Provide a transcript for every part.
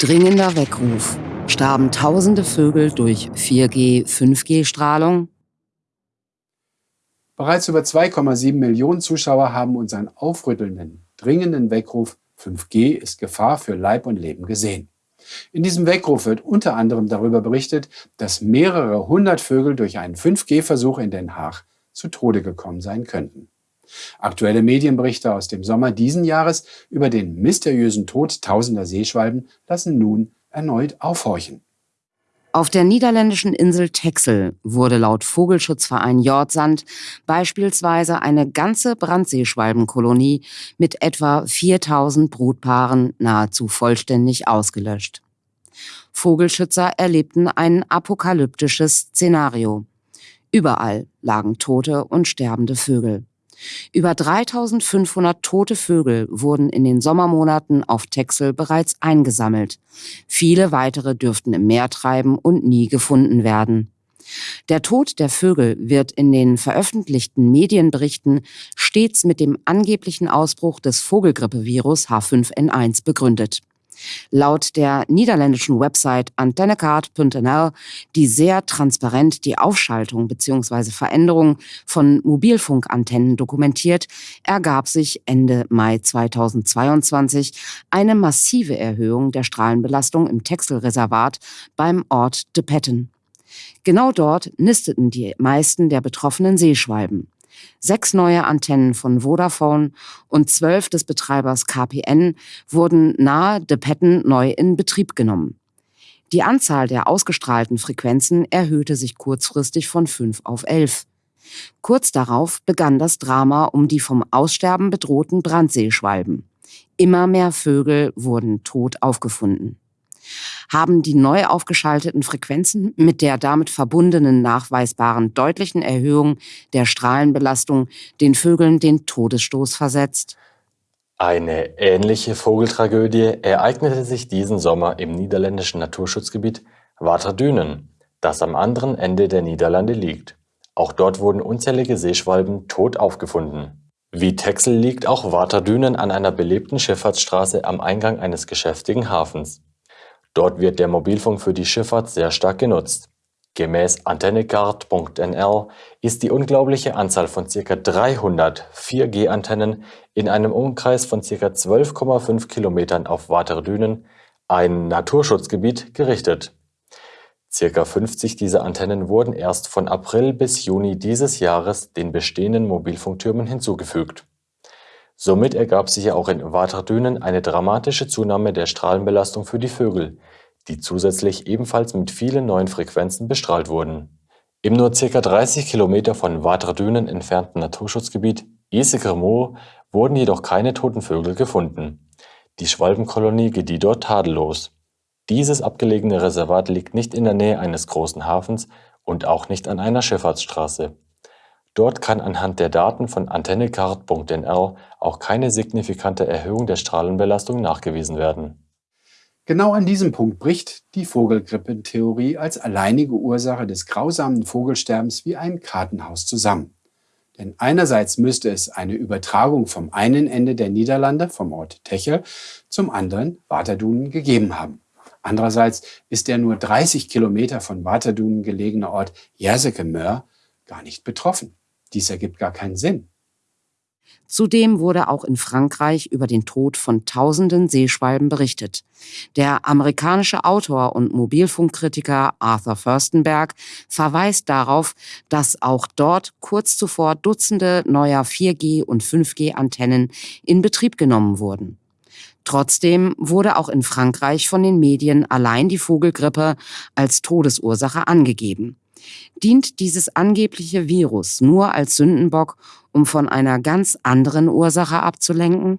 Dringender Weckruf. Starben tausende Vögel durch 4G, 5G-Strahlung? Bereits über 2,7 Millionen Zuschauer haben unseren aufrüttelnden, dringenden Weckruf 5G ist Gefahr für Leib und Leben gesehen. In diesem Weckruf wird unter anderem darüber berichtet, dass mehrere hundert Vögel durch einen 5G-Versuch in Den Haag zu Tode gekommen sein könnten. Aktuelle Medienberichte aus dem Sommer diesen Jahres über den mysteriösen Tod tausender Seeschwalben lassen nun erneut aufhorchen. Auf der niederländischen Insel Texel wurde laut Vogelschutzverein Jordsand beispielsweise eine ganze Brandseeschwalbenkolonie mit etwa 4000 Brutpaaren nahezu vollständig ausgelöscht. Vogelschützer erlebten ein apokalyptisches Szenario. Überall lagen tote und sterbende Vögel. Über 3500 tote Vögel wurden in den Sommermonaten auf Texel bereits eingesammelt. Viele weitere dürften im Meer treiben und nie gefunden werden. Der Tod der Vögel wird in den veröffentlichten Medienberichten stets mit dem angeblichen Ausbruch des Vogelgrippevirus H5N1 begründet. Laut der niederländischen Website antennecard.nl, die sehr transparent die Aufschaltung bzw. Veränderung von Mobilfunkantennen dokumentiert, ergab sich Ende Mai 2022 eine massive Erhöhung der Strahlenbelastung im Texelreservat beim Ort De Petten. Genau dort nisteten die meisten der betroffenen Seeschwalben sechs neue Antennen von Vodafone und zwölf des Betreibers KPN wurden nahe De Petten neu in Betrieb genommen. Die Anzahl der ausgestrahlten Frequenzen erhöhte sich kurzfristig von fünf auf elf. Kurz darauf begann das Drama um die vom Aussterben bedrohten Brandseeschwalben. Immer mehr Vögel wurden tot aufgefunden haben die neu aufgeschalteten Frequenzen mit der damit verbundenen nachweisbaren deutlichen Erhöhung der Strahlenbelastung den Vögeln den Todesstoß versetzt. Eine ähnliche Vogeltragödie ereignete sich diesen Sommer im niederländischen Naturschutzgebiet Waterdünen, das am anderen Ende der Niederlande liegt. Auch dort wurden unzählige Seeschwalben tot aufgefunden. Wie Texel liegt auch Waterdünen an einer belebten Schifffahrtsstraße am Eingang eines geschäftigen Hafens. Dort wird der Mobilfunk für die Schifffahrt sehr stark genutzt. Gemäß Antennecard.nl ist die unglaubliche Anzahl von ca. 300 4G-Antennen in einem Umkreis von ca. 12,5 Kilometern auf Waterdünen, ein Naturschutzgebiet, gerichtet. Circa 50 dieser Antennen wurden erst von April bis Juni dieses Jahres den bestehenden Mobilfunktürmen hinzugefügt Somit ergab sich ja auch in Waterdünen eine dramatische Zunahme der Strahlenbelastung für die Vögel, die zusätzlich ebenfalls mit vielen neuen Frequenzen bestrahlt wurden. Im nur ca. 30 Kilometer von Waterdünen entfernten Naturschutzgebiet Isekermoor wurden jedoch keine toten Vögel gefunden. Die Schwalbenkolonie gedieh dort tadellos. Dieses abgelegene Reservat liegt nicht in der Nähe eines großen Hafens und auch nicht an einer Schifffahrtsstraße Dort kann anhand der Daten von Antennecard.nl auch keine signifikante Erhöhung der Strahlenbelastung nachgewiesen werden. Genau an diesem Punkt bricht die Vogelgrippentheorie als alleinige Ursache des grausamen Vogelsterbens wie ein Kartenhaus zusammen. Denn einerseits müsste es eine Übertragung vom einen Ende der Niederlande, vom Ort Techel, zum anderen Waterdunen gegeben haben. Andererseits ist der nur 30 Kilometer von Waterdunen gelegene Ort Jerseke gar nicht betroffen. Dies ergibt gar keinen Sinn. Zudem wurde auch in Frankreich über den Tod von tausenden Seeschwalben berichtet. Der amerikanische Autor und Mobilfunkkritiker Arthur Furstenberg verweist darauf, dass auch dort kurz zuvor Dutzende neuer 4G- und 5G-Antennen in Betrieb genommen wurden. Trotzdem wurde auch in Frankreich von den Medien allein die Vogelgrippe als Todesursache angegeben. Dient dieses angebliche Virus nur als Sündenbock, um von einer ganz anderen Ursache abzulenken?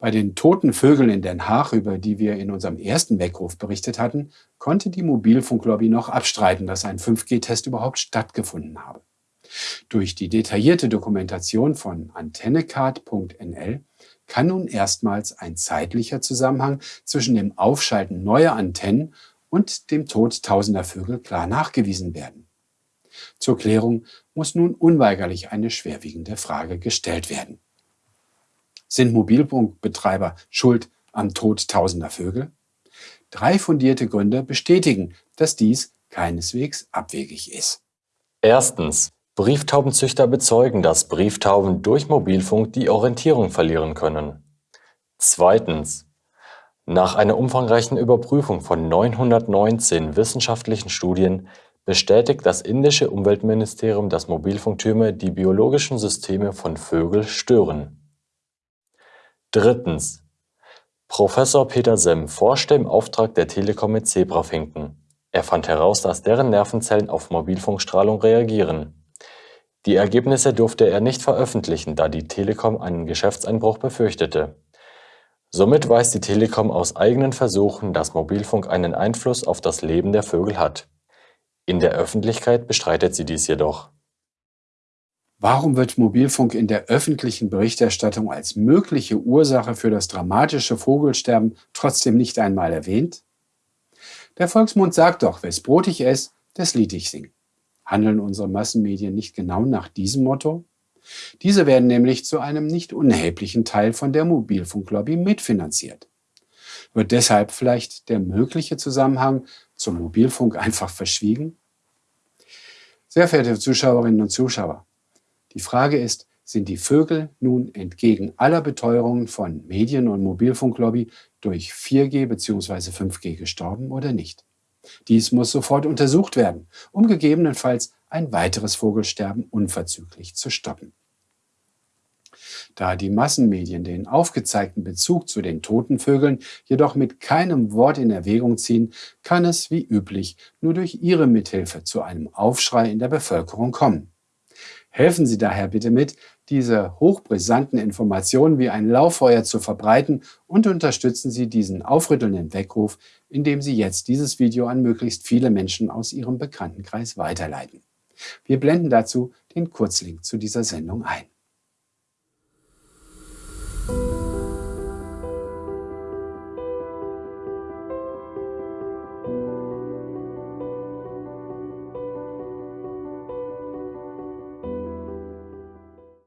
Bei den toten Vögeln in Den Haag, über die wir in unserem ersten Weckruf berichtet hatten, konnte die Mobilfunklobby noch abstreiten, dass ein 5G-Test überhaupt stattgefunden habe. Durch die detaillierte Dokumentation von antennecard.nl kann nun erstmals ein zeitlicher Zusammenhang zwischen dem Aufschalten neuer Antennen und dem Tod tausender Vögel klar nachgewiesen werden. Zur Klärung muss nun unweigerlich eine schwerwiegende Frage gestellt werden. Sind Mobilfunkbetreiber schuld am Tod tausender Vögel? Drei fundierte Gründe bestätigen, dass dies keineswegs abwegig ist. Erstens. Brieftaubenzüchter bezeugen, dass Brieftauben durch Mobilfunk die Orientierung verlieren können. Zweitens. Nach einer umfangreichen Überprüfung von 919 wissenschaftlichen Studien bestätigt das indische Umweltministerium, dass Mobilfunktürme die biologischen Systeme von Vögeln stören. Drittens. Professor Peter Semm forschte im Auftrag der Telekom mit Zebrafinken. Er fand heraus, dass deren Nervenzellen auf Mobilfunkstrahlung reagieren. Die Ergebnisse durfte er nicht veröffentlichen, da die Telekom einen Geschäftseinbruch befürchtete. Somit weiß die Telekom aus eigenen Versuchen, dass Mobilfunk einen Einfluss auf das Leben der Vögel hat. In der Öffentlichkeit bestreitet sie dies jedoch. Warum wird Mobilfunk in der öffentlichen Berichterstattung als mögliche Ursache für das dramatische Vogelsterben trotzdem nicht einmal erwähnt? Der Volksmund sagt doch, wes Brot ich ess, das Lied ich sing. Handeln unsere Massenmedien nicht genau nach diesem Motto? Diese werden nämlich zu einem nicht unerheblichen Teil von der Mobilfunklobby mitfinanziert. Wird deshalb vielleicht der mögliche Zusammenhang zum Mobilfunk einfach verschwiegen? Sehr verehrte Zuschauerinnen und Zuschauer, die Frage ist, sind die Vögel nun entgegen aller Beteuerungen von Medien- und Mobilfunklobby durch 4G bzw. 5G gestorben oder nicht? Dies muss sofort untersucht werden, um gegebenenfalls ein weiteres Vogelsterben unverzüglich zu stoppen. Da die Massenmedien den aufgezeigten Bezug zu den toten Vögeln jedoch mit keinem Wort in Erwägung ziehen, kann es wie üblich nur durch ihre Mithilfe zu einem Aufschrei in der Bevölkerung kommen. Helfen Sie daher bitte mit, diese hochbrisanten Informationen wie ein Lauffeuer zu verbreiten und unterstützen Sie diesen aufrüttelnden Weckruf, indem Sie jetzt dieses Video an möglichst viele Menschen aus Ihrem Bekanntenkreis weiterleiten. Wir blenden dazu den Kurzlink zu dieser Sendung ein.